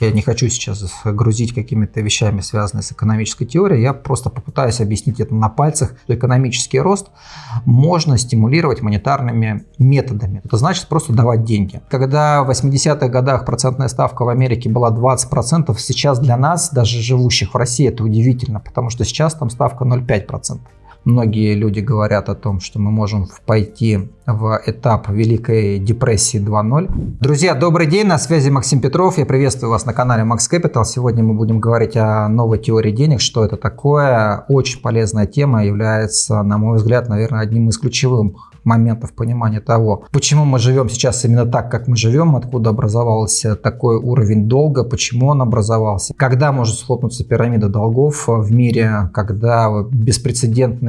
Я не хочу сейчас грузить какими-то вещами, связанными с экономической теорией. Я просто попытаюсь объяснить это на пальцах, что экономический рост можно стимулировать монетарными методами. Это значит просто давать деньги. Когда в 80-х годах процентная ставка в Америке была 20%, сейчас для нас, даже живущих в России, это удивительно, потому что сейчас там ставка 0,5%. Многие люди говорят о том, что мы можем пойти в этап Великой депрессии 2.0. Друзья, добрый день, на связи Максим Петров. Я приветствую вас на канале Max Capital. Сегодня мы будем говорить о новой теории денег, что это такое. Очень полезная тема, является, на мой взгляд, наверное, одним из ключевых моментов понимания того, почему мы живем сейчас именно так, как мы живем, откуда образовался такой уровень долга, почему он образовался, когда может схлопнуться пирамида долгов в мире, когда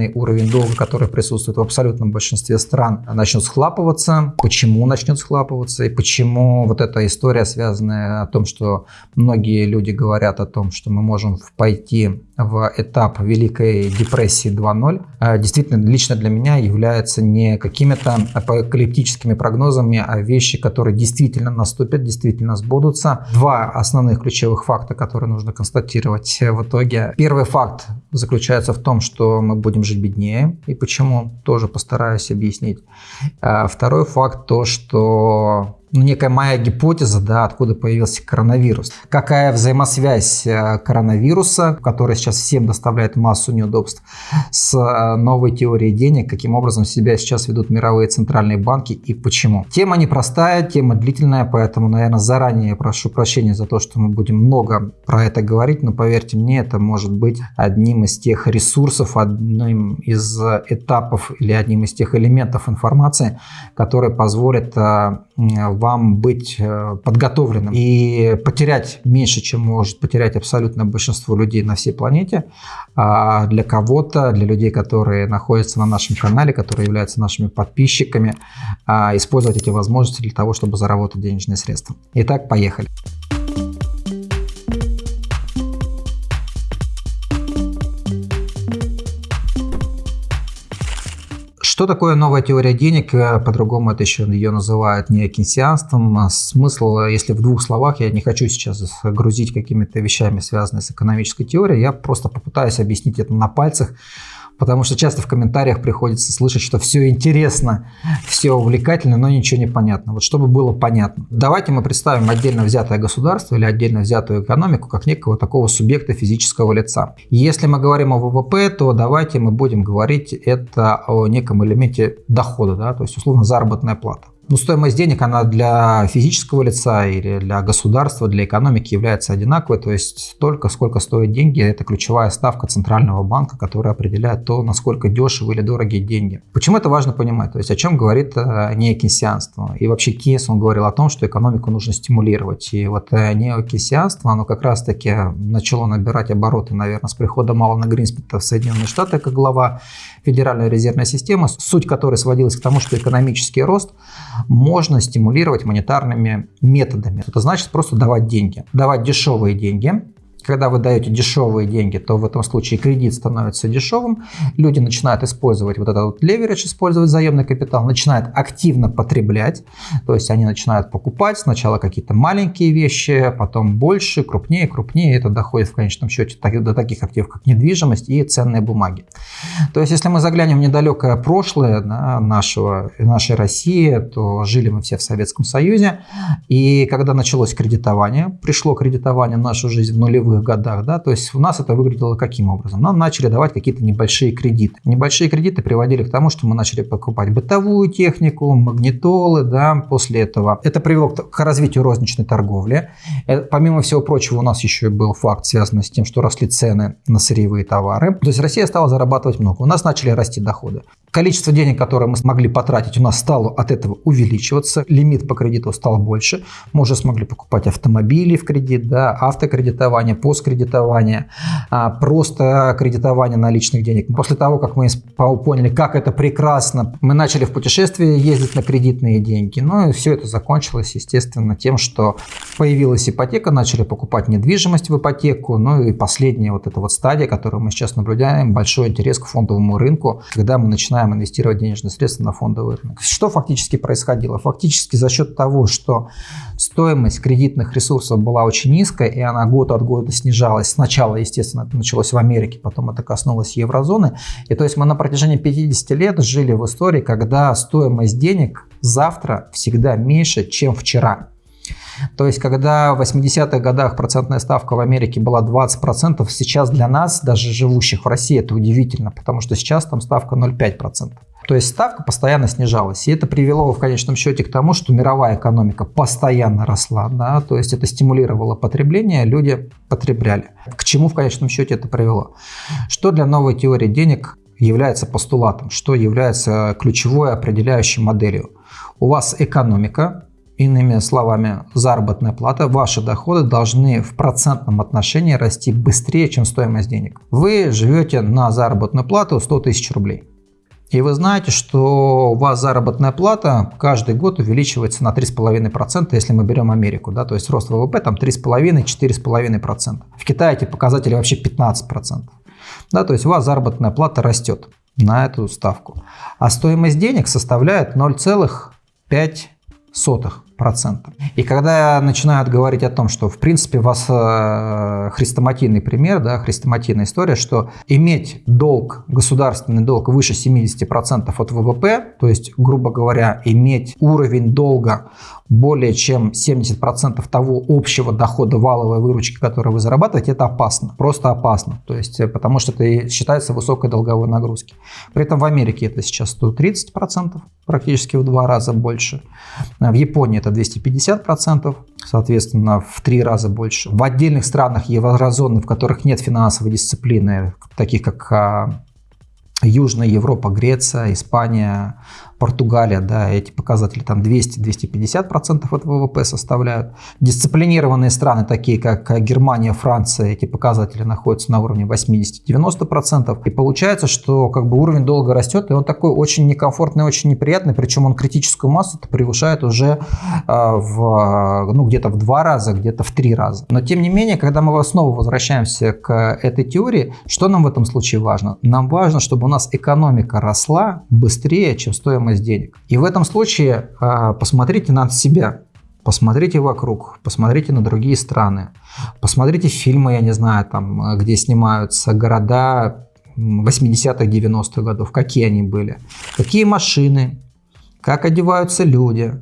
беспрецедентный уровень долга, который присутствует в абсолютном большинстве стран, начнет схлапываться, почему начнет схлапываться? И почему вот эта история, связанная о том, что многие люди говорят о том, что мы можем пойти в этап Великой депрессии 2.0, а, действительно лично для меня является не какими-то апокалиптическими прогнозами, а вещи, которые действительно наступят, действительно сбудутся. Два основных ключевых факта, которые нужно констатировать в итоге. Первый факт заключается в том, что мы будем жить беднее, и почему, тоже постараюсь объяснить. А второй факт то, что ну, некая моя гипотеза, да, откуда появился коронавирус. Какая взаимосвязь э, коронавируса, которая сейчас всем доставляет массу неудобств, с э, новой теорией денег, каким образом себя сейчас ведут мировые центральные банки и почему. Тема непростая, тема длительная, поэтому, наверное, заранее прошу прощения за то, что мы будем много про это говорить, но поверьте мне, это может быть одним из тех ресурсов, одним из этапов или одним из тех элементов информации, которые позволят э, вам быть э, подготовленным и потерять меньше, чем может потерять абсолютно большинство людей на всей планете. А для кого-то, для людей, которые находятся на нашем канале, которые являются нашими подписчиками, а, использовать эти возможности для того, чтобы заработать денежные средства. Итак, поехали. Что такое новая теория денег? Э, по-другому это еще ее называют не кейнсианством. А смысл, если в двух словах, я не хочу сейчас грузить какими-то вещами, связанными с экономической теорией, я просто попытаюсь объяснить это на пальцах, потому что часто в комментариях приходится слышать, что все интересно, все увлекательно, но ничего не понятно. Вот чтобы было понятно. Давайте мы представим отдельно взятое государство или отдельно взятую экономику как некого такого субъекта физического лица. Если мы говорим о ВВП, то давайте мы будем говорить это о неком элементе дохода, да, то есть условно заработная плата. Ну, стоимость денег, она для физического лица или для государства, для экономики является одинаковой. То есть столько, сколько стоят деньги, это ключевая ставка Центрального банка, которая определяет то, насколько дешевы или дорогие деньги. Почему это важно понимать? То есть о чем говорит э, неокейнсианство? И вообще Кейнс, он говорил о том, что экономику нужно стимулировать. И вот э, неокейнсианство, оно как раз-таки начало набирать обороты, наверное, с приходом Алана Гринспита в Соединенные Штаты как глава Федеральной резервной системы, суть которой сводилась к тому, что экономический рост – можно стимулировать монетарными методами. Это значит просто давать деньги. Давать дешевые деньги, когда вы даете дешевые деньги, то в этом случае кредит становится дешевым, люди начинают использовать вот этот вот леверидж, использовать заемный капитал, начинают активно потреблять, то есть они начинают покупать сначала какие-то маленькие вещи, потом больше, крупнее, крупнее, это доходит в конечном счете до таких активов, как недвижимость и ценные бумаги. То есть если мы заглянем в недалекое прошлое да, нашего, нашей России, то жили мы все в Советском Союзе, и когда началось кредитование, пришло кредитование в нашу жизнь в нулевых нулевых годах, да, то есть у нас это выглядело каким образом? Нам начали давать какие-то небольшие кредиты. Небольшие кредиты приводили к тому, что мы начали покупать бытовую технику, магнитолы, да, после этого. Это привело к развитию розничной торговли. Э, помимо всего прочего, у нас еще был факт, связанный с тем, что росли цены на сырьевые товары. То есть Россия стала зарабатывать много. У нас начали расти доходы. Количество денег, которое мы смогли потратить, у нас стало от этого увеличиваться. Лимит по кредиту стал больше. Мы уже смогли покупать автомобили в кредит, да, автокредитование посткредитование, а, просто кредитование наличных денег. После того, как мы поняли, как это прекрасно, мы начали в путешествие ездить на кредитные деньги. Ну и все это закончилось, естественно, тем, что появилась ипотека, начали покупать недвижимость в ипотеку. Ну и последняя вот эта вот стадия, которую мы сейчас наблюдаем, большой интерес к фондовому рынку, когда мы начинаем инвестировать денежные средства на фондовый рынок. Что фактически происходило? Фактически за счет того, что стоимость кредитных ресурсов была очень низкая, и она год от года снижалась. Сначала, естественно, это началось в Америке, потом это коснулось еврозоны. И то есть мы на протяжении 50 лет жили в истории, когда стоимость денег завтра всегда меньше, чем вчера. То есть, когда в 80-х годах процентная ставка в Америке была 20%, сейчас для нас, даже живущих в России, это удивительно, потому что сейчас там ставка 0,5%. То есть ставка постоянно снижалась. И это привело в конечном счете к тому, что мировая экономика постоянно росла. Да? То есть это стимулировало потребление, люди потребляли. К чему в конечном счете это привело? Что для новой теории денег является постулатом, что является ключевой определяющей моделью? У вас экономика, Иными словами, заработная плата, ваши доходы должны в процентном отношении расти быстрее, чем стоимость денег. Вы живете на заработную плату 100 тысяч рублей. И вы знаете, что у вас заработная плата каждый год увеличивается на 3,5%, если мы берем Америку. Да, то есть рост ВВП там 3,5-4,5%. В Китае эти показатели вообще 15%. Да, то есть у вас заработная плата растет на эту ставку. А стоимость денег составляет 0,5% процентов. И когда начинают говорить о том, что в принципе у вас э, хрестоматийный пример, да, хрестоматийная история, что иметь долг, государственный долг выше 70% от ВВП, то есть, грубо говоря, иметь уровень долга более чем 70% того общего дохода валовой выручки, которую вы зарабатываете, это опасно. Просто опасно. То есть, э, потому что это считается высокой долговой нагрузки. При этом в Америке это сейчас 130%, практически в два раза больше. В Японии это 250%, соответственно, в три раза больше. В отдельных странах еврозоны, в которых нет финансовой дисциплины, таких как а, Южная Европа, Греция, Испания, Португалия, да, эти показатели там 200-250% от ВВП составляют. Дисциплинированные страны, такие как Германия, Франция, эти показатели находятся на уровне 80-90%. И получается, что как бы уровень долга растет, и он такой очень некомфортный, очень неприятный, причем он критическую массу превышает уже э, в, ну, где-то в два раза, где-то в три раза. Но тем не менее, когда мы снова возвращаемся к этой теории, что нам в этом случае важно? Нам важно, чтобы у нас экономика росла быстрее, чем стоимость денег. И в этом случае а, посмотрите на себя, посмотрите вокруг, посмотрите на другие страны, посмотрите фильмы, я не знаю, там, где снимаются города 80-х, 90-х годов, какие они были, какие машины, как одеваются люди,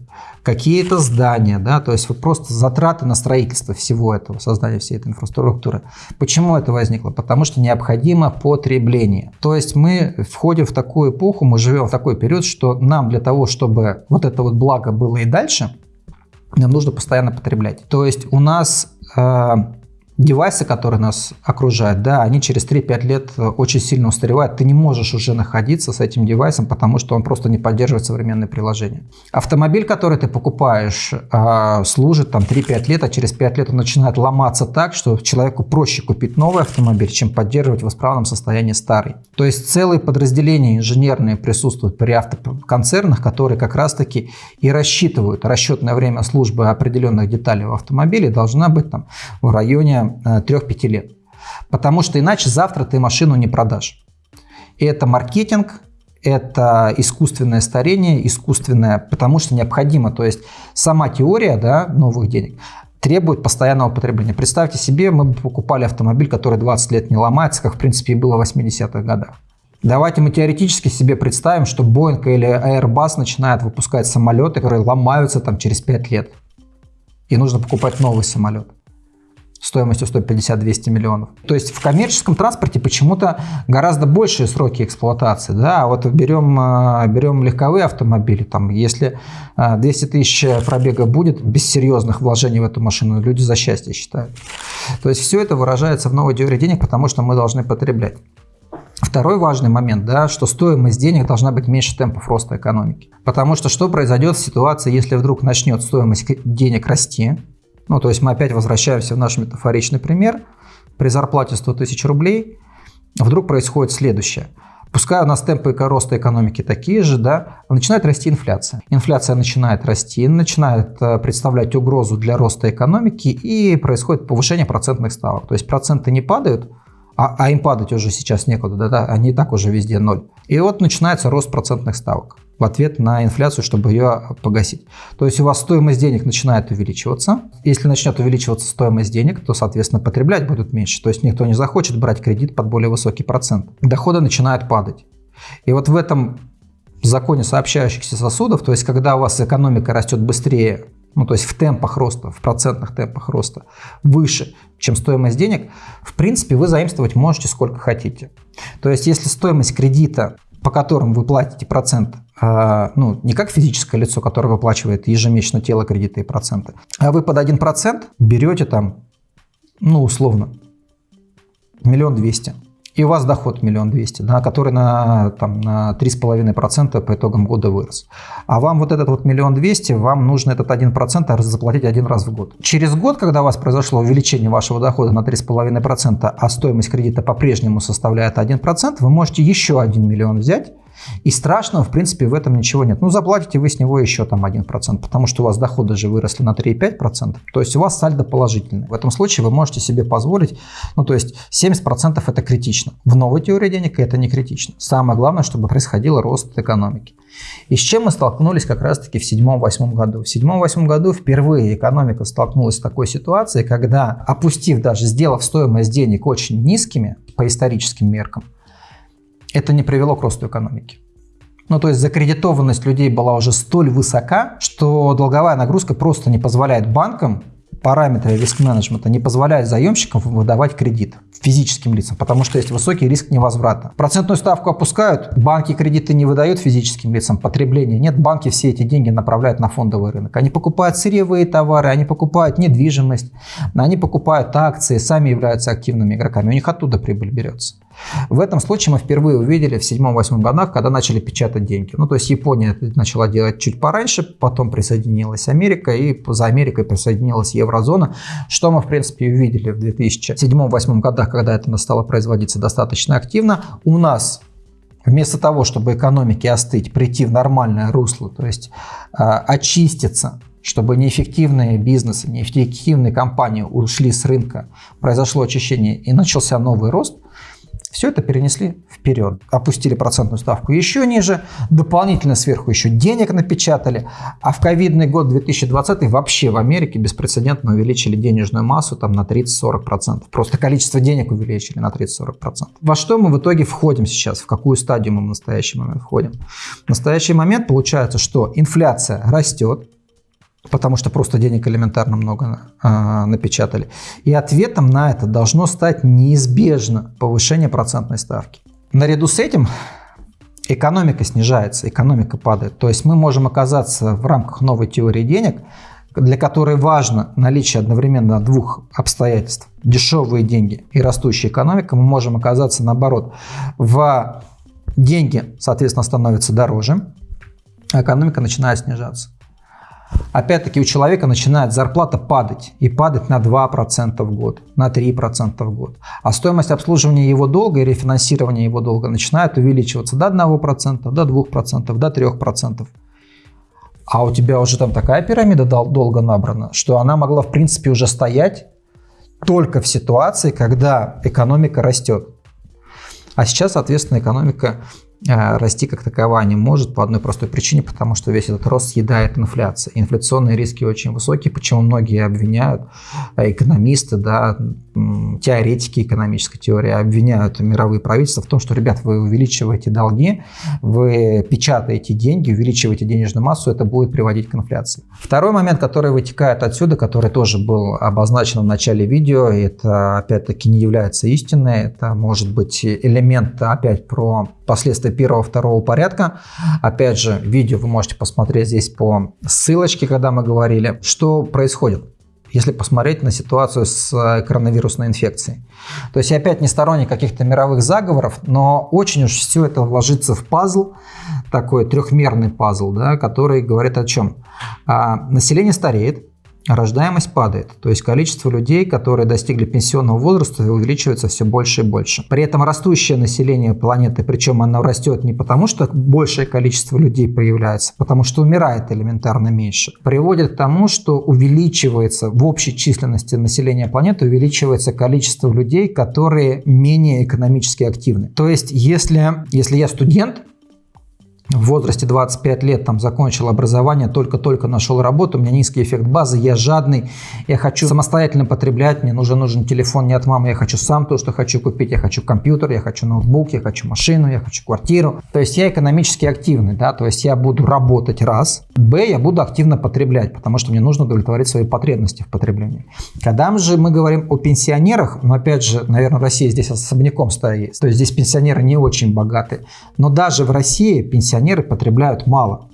какие-то здания, да, то есть просто затраты на строительство всего этого, создание всей этой инфраструктуры. Почему это возникло? Потому что необходимо потребление. То есть мы входим в такую эпоху, мы живем в такой период, что нам для того, чтобы вот это вот благо было и дальше, нам нужно постоянно потреблять. То есть у нас э, девайсы, которые нас окружают, да, они через 3-5 лет э, очень сильно устаревают. Ты не можешь уже находиться с этим девайсом, потому что он просто не поддерживает современные приложения. Автомобиль, который ты покупаешь, а, служит там 3-5 лет, а через 5 лет он начинает ломаться так, что человеку проще купить новый автомобиль, чем поддерживать в исправном состоянии старый. То есть целые подразделения инженерные присутствуют при автоконцернах, которые как раз-таки и рассчитывают расчетное время службы определенных деталей в автомобиле должна быть там в районе 3-5 лет. Потому что иначе завтра ты машину не продашь. И это маркетинг, это искусственное старение, искусственное, потому что необходимо. То есть сама теория да, новых денег требует постоянного потребления. Представьте себе, мы бы покупали автомобиль, который 20 лет не ломается, как в принципе и было в 80-х годах. Давайте мы теоретически себе представим, что Boeing или Airbus начинают выпускать самолеты, которые ломаются там через 5 лет. И нужно покупать новый самолет стоимостью 150-200 миллионов. То есть в коммерческом транспорте почему-то гораздо большие сроки эксплуатации. Да? А вот берем, э, берем легковые автомобили, там, если 200 э, тысяч пробега будет без серьезных вложений в эту машину, люди за счастье считают. То есть все это выражается в новой теории денег, потому что мы должны потреблять. Второй важный момент, да, что стоимость денег должна быть меньше темпов роста экономики. Потому что что произойдет в ситуации, если вдруг начнет стоимость денег расти, ну, то есть мы опять возвращаемся в наш метафоричный пример. при зарплате 100 тысяч рублей вдруг происходит следующее. Пускай у нас темпы роста экономики такие же, да, начинает расти инфляция. Инфляция начинает расти, начинает э, представлять угрозу для роста экономики и происходит повышение процентных ставок. То есть проценты не падают, а, а им падать уже сейчас некуда, да, да, они и так уже везде ноль. И вот начинается рост процентных ставок в ответ на инфляцию, чтобы ее погасить. То есть у вас стоимость денег начинает увеличиваться. Если начнет увеличиваться стоимость денег, то, соответственно, потреблять будут меньше. То есть никто не захочет брать кредит под более высокий процент. Доходы начинают падать. И вот в этом законе сообщающихся сосудов, то есть когда у вас экономика растет быстрее, ну то есть в темпах роста, в процентных темпах роста выше, чем стоимость денег, в принципе вы заимствовать можете сколько хотите. То есть если стоимость кредита по которым вы платите процент, ну, не как физическое лицо, которое выплачивает ежемесячно тело кредита и проценты, а вы под 1% берете там, ну, условно, миллион двести и у вас доход миллион двести, да, который на, там, на 3,5% по итогам года вырос. А вам вот этот вот миллион двести, вам нужно этот 1% заплатить один раз в год. Через год, когда у вас произошло увеличение вашего дохода на 3,5%, а стоимость кредита по-прежнему составляет 1%, вы можете еще 1 миллион взять и страшного, в принципе, в этом ничего нет. Ну, заплатите вы с него еще там 1%, потому что у вас доходы же выросли на 3,5%. То есть у вас сальдо положительный. В этом случае вы можете себе позволить, ну, то есть 70% это критично. В новой теории денег это не критично. Самое главное, чтобы происходил рост экономики. И с чем мы столкнулись как раз-таки в 2007-2008 году? В 2007-2008 году впервые экономика столкнулась с такой ситуацией, когда, опустив даже, сделав стоимость денег очень низкими по историческим меркам, это не привело к росту экономики. Ну, то есть закредитованность людей была уже столь высока, что долговая нагрузка просто не позволяет банкам параметры риск-менеджмента не позволяют заемщикам выдавать кредит физическим лицам, потому что есть высокий риск невозврата. Процентную ставку опускают, банки кредиты не выдают физическим лицам, потребления нет, банки все эти деньги направляют на фондовый рынок. Они покупают сырьевые товары, они покупают недвижимость, они покупают акции, сами являются активными игроками, у них оттуда прибыль берется. В этом случае мы впервые увидели в 7-8 годах, когда начали печатать деньги. Ну, то есть Япония начала делать чуть пораньше, потом присоединилась Америка, и за Америкой присоединилась еврозона, что мы, в принципе, увидели в 2007-2008 годах, когда это стало производиться достаточно активно. У нас Вместо того, чтобы экономике остыть, прийти в нормальное русло, то есть э, очиститься, чтобы неэффективные бизнесы, неэффективные компании ушли с рынка, произошло очищение и начался новый рост, все это перенесли вперед. Опустили процентную ставку еще ниже, дополнительно сверху еще денег напечатали. А в ковидный год 2020 вообще в Америке беспрецедентно увеличили денежную массу там, на 30-40%. Просто количество денег увеличили на 30-40%. Во что мы в итоге входим сейчас? В какую стадию мы в настоящий момент входим? В настоящий момент получается, что инфляция растет, потому что просто денег элементарно много э, напечатали. И ответом на это должно стать неизбежно повышение процентной ставки. Наряду с этим экономика снижается, экономика падает. То есть мы можем оказаться в рамках новой теории денег, для которой важно наличие одновременно двух обстоятельств. Дешевые деньги и растущая экономика. Мы можем оказаться наоборот. В деньги, соответственно, становятся дороже, а экономика начинает снижаться. Опять-таки у человека начинает зарплата падать. И падать на 2% в год, на 3% в год. А стоимость обслуживания его долга и рефинансирования его долга начинает увеличиваться до 1%, до 2%, до 3%. А у тебя уже там такая пирамида долго набрана, что она могла в принципе уже стоять только в ситуации, когда экономика растет. А сейчас, соответственно, экономика расти как таковая не может по одной простой причине, потому что весь этот рост съедает инфляция. Инфляционные риски очень высокие, почему многие обвиняют э, экономисты, да, теоретики экономической теории обвиняют мировые правительства в том, что, ребят, вы увеличиваете долги, вы печатаете деньги, увеличиваете денежную массу, это будет приводить к инфляции. Второй момент, который вытекает отсюда, который тоже был обозначен в начале видео, это опять-таки не является истиной, это может быть элемент опять про последствия первого-второго порядка. Опять же, видео вы можете посмотреть здесь по ссылочке, когда мы говорили, что происходит если посмотреть на ситуацию с э, коронавирусной инфекцией. То есть я опять не сторонник каких-то мировых заговоров, но очень уж все это ложится в пазл, такой трехмерный пазл, да, который говорит о чем? А, население стареет, рождаемость падает. То есть количество людей, которые достигли пенсионного возраста, увеличивается все больше и больше. При этом растущее население планеты, причем оно растет не потому, что большее количество людей появляется, потому что умирает элементарно меньше, приводит к тому, что увеличивается в общей численности населения планеты, увеличивается количество людей, которые менее экономически активны. То есть если, если я студент, в возрасте 25 лет там закончил образование, только-только нашел работу, у меня низкий эффект базы, я жадный, я хочу самостоятельно потреблять, мне нужен нужен телефон не от мамы, я хочу сам то, что хочу купить, я хочу компьютер, я хочу ноутбук, я хочу машину, я хочу квартиру. То есть я экономически активный, да, то есть я буду работать раз, б, я буду активно потреблять, потому что мне нужно удовлетворить свои потребности в потреблении. Когда же мы говорим о пенсионерах, но опять же, наверное, Россия здесь особняком стоит, то есть здесь пенсионеры не очень богаты, но даже в России пенсионеры пенсионеры потребляют мало.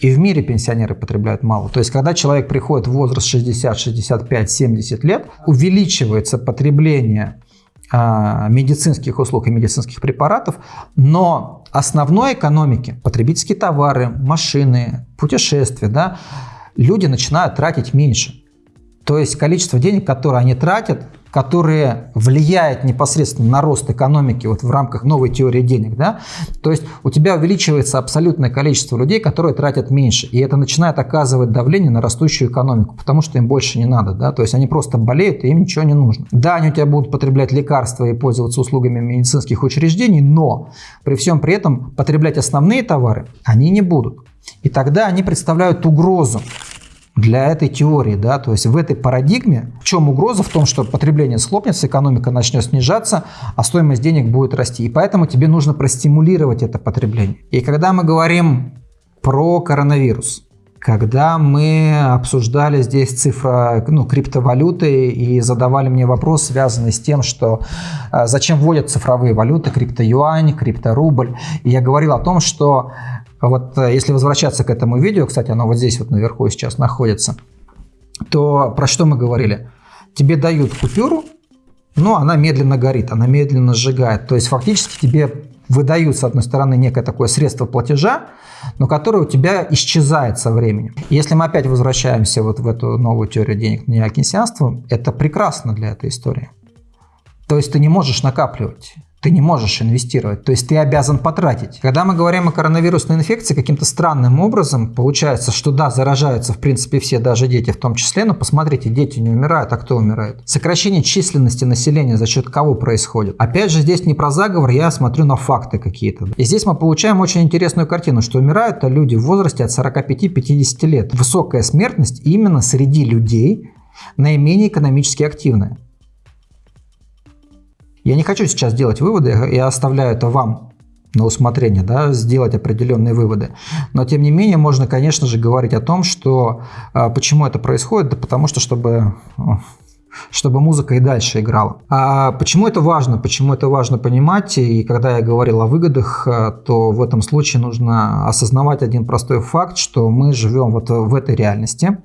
И в мире пенсионеры потребляют мало. То есть, когда человек приходит в возраст 60, 65, 70 лет, увеличивается потребление а, медицинских услуг и медицинских препаратов, но основной экономики, потребительские товары, машины, путешествия, да, люди начинают тратить меньше. То есть количество денег, которые они тратят, которые влияют непосредственно на рост экономики вот в рамках новой теории денег, да, то есть у тебя увеличивается абсолютное количество людей, которые тратят меньше, и это начинает оказывать давление на растущую экономику, потому что им больше не надо, да, то есть они просто болеют, и им ничего не нужно. Да, они у тебя будут потреблять лекарства и пользоваться услугами медицинских учреждений, но при всем при этом потреблять основные товары они не будут. И тогда они представляют угрозу для этой теории. Да? То есть в этой парадигме в чем угроза? В том, что потребление схлопнется, экономика начнет снижаться, а стоимость денег будет расти. И поэтому тебе нужно простимулировать это потребление. И когда мы говорим про коронавирус, когда мы обсуждали здесь цифра ну, криптовалюты и задавали мне вопрос, связанный с тем, что э, зачем вводят цифровые валюты, криптоюань, крипторубль. И я говорил о том, что вот э, если возвращаться к этому видео, кстати, оно вот здесь вот наверху сейчас находится, то про что мы говорили? Тебе дают купюру, но она медленно горит, она медленно сжигает. То есть фактически тебе выдают, с одной стороны, некое такое средство платежа, но которое у тебя исчезает со временем. Если мы опять возвращаемся вот в эту новую теорию денег неокенсианства, это прекрасно для этой истории. То есть ты не можешь накапливать ты не можешь инвестировать, то есть ты обязан потратить. Когда мы говорим о коронавирусной инфекции, каким-то странным образом получается, что да, заражаются в принципе все, даже дети в том числе, но посмотрите, дети не умирают, а кто умирает? Сокращение численности населения за счет кого происходит? Опять же, здесь не про заговор, я смотрю на факты какие-то. И здесь мы получаем очень интересную картину, что умирают люди в возрасте от 45-50 лет. Высокая смертность именно среди людей, наименее экономически активная. Я не хочу сейчас делать выводы, я оставляю это вам на усмотрение, да, сделать определенные выводы. Но тем не менее можно, конечно же, говорить о том, что а, почему это происходит, да потому что чтобы чтобы музыка и дальше играла. А почему это важно? Почему это важно понимать? И когда я говорил о выгодах, э, то в этом случае нужно осознавать один простой факт, что мы живем вот в этой реальности,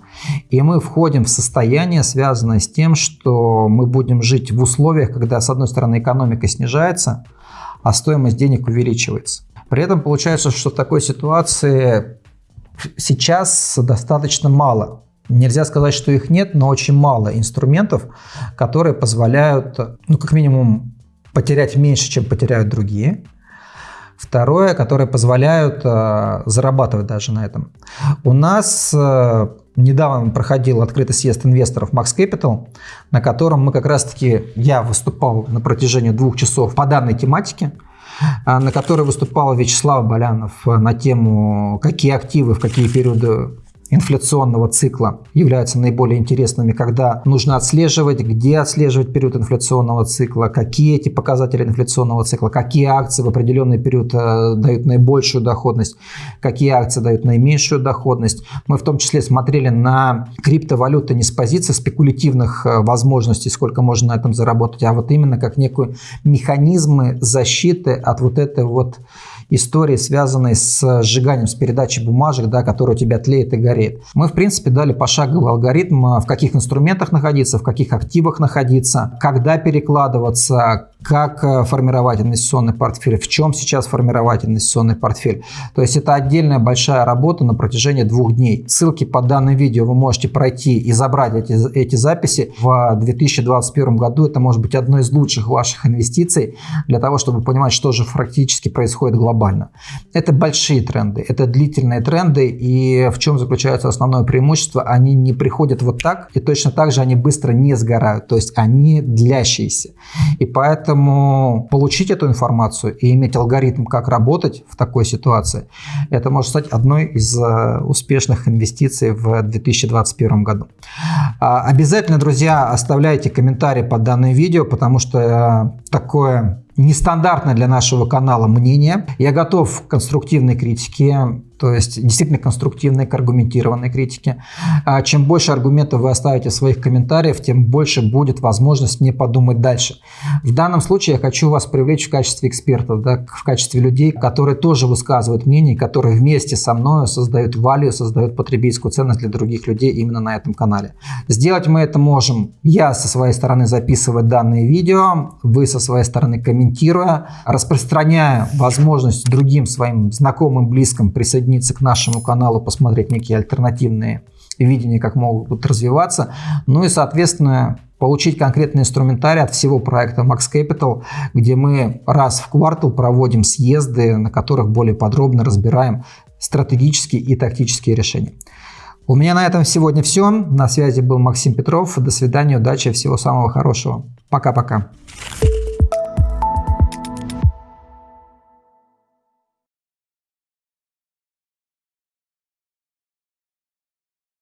и мы входим в состояние, связанное с тем, что мы будем жить в условиях, когда, с одной стороны, экономика снижается, а стоимость денег увеличивается. При этом получается, что в такой ситуации сейчас достаточно мало Нельзя сказать, что их нет, но очень мало инструментов, которые позволяют, ну, как минимум, потерять меньше, чем потеряют другие. Второе, которые позволяют э, зарабатывать даже на этом. У нас э, недавно проходил открытый съезд инвесторов Max Capital, на котором мы как раз-таки, я выступал на протяжении двух часов по данной тематике, э, на которой выступал Вячеслав Болянов на тему, какие активы в какие периоды инфляционного цикла являются наиболее интересными, когда нужно отслеживать, где отслеживать период инфляционного цикла, какие эти показатели инфляционного цикла, какие акции в определенный период э, дают наибольшую доходность, какие акции дают наименьшую доходность. Мы в том числе смотрели на криптовалюты не с позиции спекулятивных э, возможностей, сколько можно на этом заработать, а вот именно как некую механизмы защиты от вот этой вот истории, связанные с сжиганием, с передачей бумажек, да, которые у тебя тлеет и горит. Мы, в принципе, дали пошаговый алгоритм, в каких инструментах находиться, в каких активах находиться, когда перекладываться, как э, формировать инвестиционный портфель, в чем сейчас формировать инвестиционный портфель. То есть это отдельная большая работа на протяжении двух дней. Ссылки под данным видео вы можете пройти и забрать эти, эти записи. В 2021 году это может быть одной из лучших ваших инвестиций для того, чтобы понимать, что же практически происходит глобально. Это большие тренды, это длительные тренды, и в чем заключается основное преимущество? Они не приходят вот так, и точно так же они быстро не сгорают, то есть они длящиеся. И поэтому получить эту информацию и иметь алгоритм, как работать в такой ситуации, это может стать одной из э, успешных инвестиций в 2021 году. А, обязательно, друзья, оставляйте комментарии под данным видео, потому что э, такое нестандартное для нашего канала мнение. Я готов к конструктивной критике, то есть действительно конструктивной, к аргументированной критике. А чем больше аргументов вы оставите в своих комментариях, тем больше будет возможность мне подумать дальше. В данном случае я хочу вас привлечь в качестве экспертов, да, в качестве людей, которые тоже высказывают мнение, которые вместе со мной создают value, создают потребительскую ценность для других людей именно на этом канале. Сделать мы это можем, я со своей стороны записывать данные видео, вы со своей стороны комментируя, распространяя возможность другим своим знакомым, близким присоединиться к нашему каналу, посмотреть некие альтернативные видения, как могут развиваться. Ну и, соответственно, получить конкретный инструментарий от всего проекта Max Capital, где мы раз в квартал проводим съезды, на которых более подробно разбираем стратегические и тактические решения. У меня на этом сегодня все. На связи был Максим Петров. До свидания, удачи, всего самого хорошего. Пока-пока.